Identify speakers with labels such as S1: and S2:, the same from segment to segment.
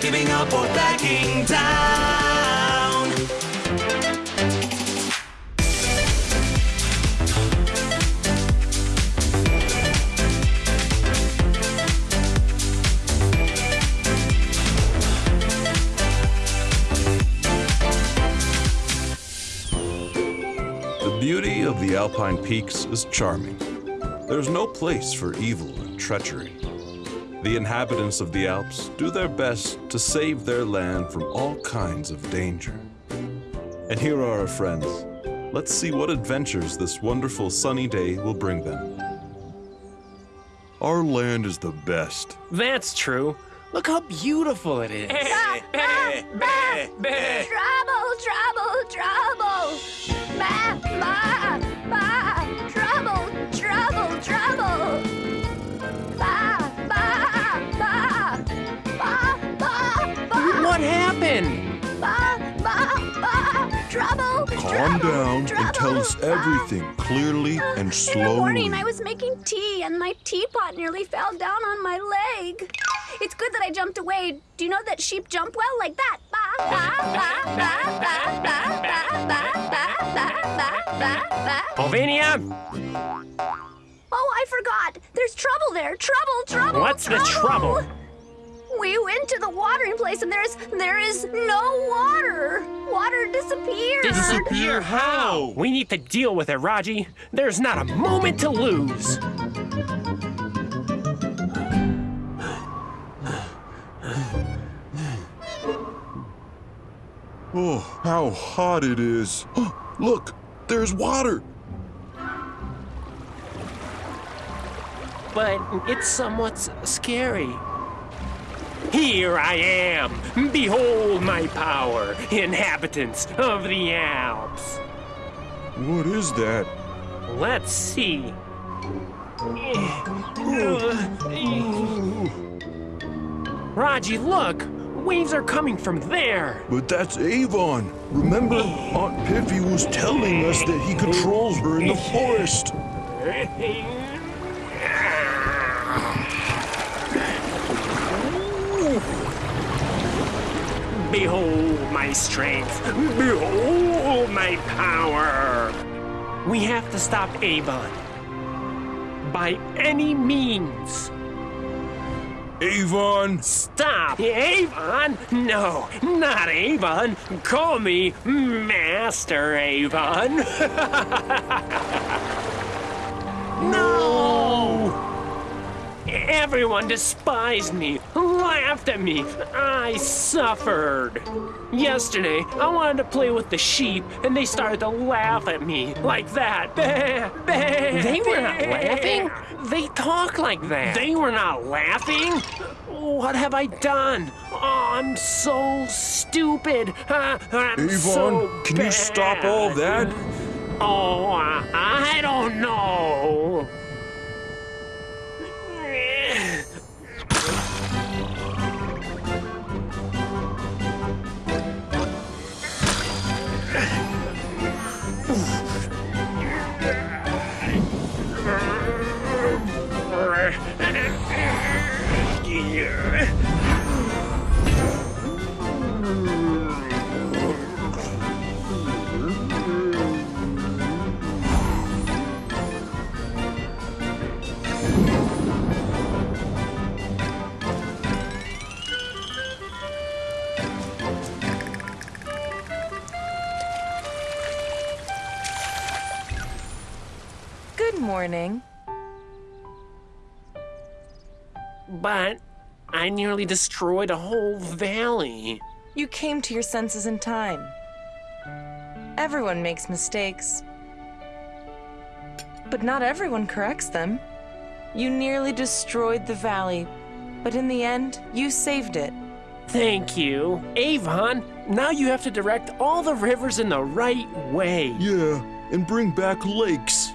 S1: giving up or backing down.
S2: The beauty of the Alpine peaks is charming. There's no place for evil and treachery. The inhabitants of the Alps do their best to save their land from all kinds of danger. And here are our friends. Let's see what adventures this wonderful sunny day will bring them. Our land is the best.
S3: That's true. Look how beautiful it is.
S4: Trouble, trouble, trouble. Ba, ba, ba.
S2: calm down Drago, and tell us everything clearly and slowly.
S4: In the morning, I was making tea, and my teapot nearly fell down on my leg. It's good that I jumped away. Do you know that sheep jump well like that?
S3: Pulvinia?
S4: Oh, I forgot. There's trouble there. Trouble, trouble,
S3: What's trouble. the trouble?
S4: We went to the watering place, and there's there is no water. Water disappeared.
S3: Disappear how? We need to deal with it, Raji. There's not a moment to lose.
S2: Oh, how hot it is. Oh, look, there's water.
S3: But it's somewhat scary. Here I am. Behold my power, inhabitants of the Alps.
S2: What is that?
S3: Let's see. Raji, look! Waves are coming from there.
S2: But that's Avon. Remember, Aunt Piffy was telling us that he controls her in the forest.
S3: Behold my strength. Behold my power. We have to stop Avon. By any means.
S2: Avon!
S3: Stop! Avon? No, not Avon. Call me Master Avon. no! Everyone despised me, laughed at me. I suffered. Yesterday, I wanted to play with the sheep, and they started to laugh at me like that. They were not laughing. They talk like that. They were not laughing. What have I done? Oh, I'm so stupid. I'm
S2: Avon,
S3: so
S2: can you stop all that?
S3: Oh, I, I don't know.
S5: Good morning.
S3: But I nearly destroyed a whole valley.
S5: You came to your senses in time. Everyone makes mistakes. But not everyone corrects them. You nearly destroyed the valley, but in the end, you saved it.
S3: Thank you. Avon, now you have to direct all the rivers in the right way.
S2: Yeah, and bring back lakes.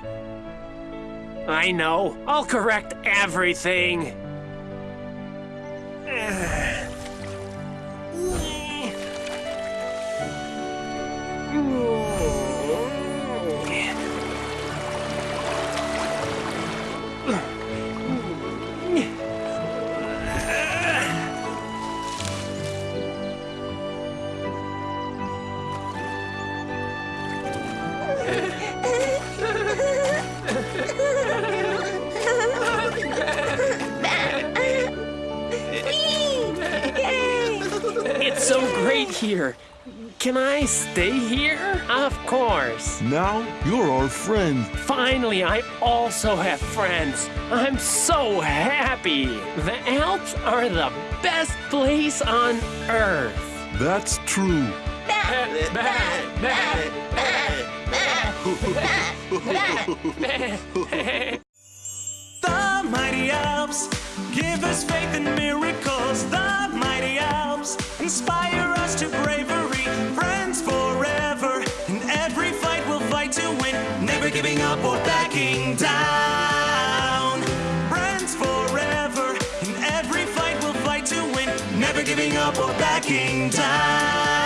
S3: I know. I'll correct everything. Here. Can I stay here? Of course.
S6: Now you're our friend.
S3: Finally, I also have friends. I'm so happy. The Alps are the best place on earth.
S6: That's true.
S1: The mighty Alps give us faith in miracles. The mighty Alps inspire Giving up or backing down.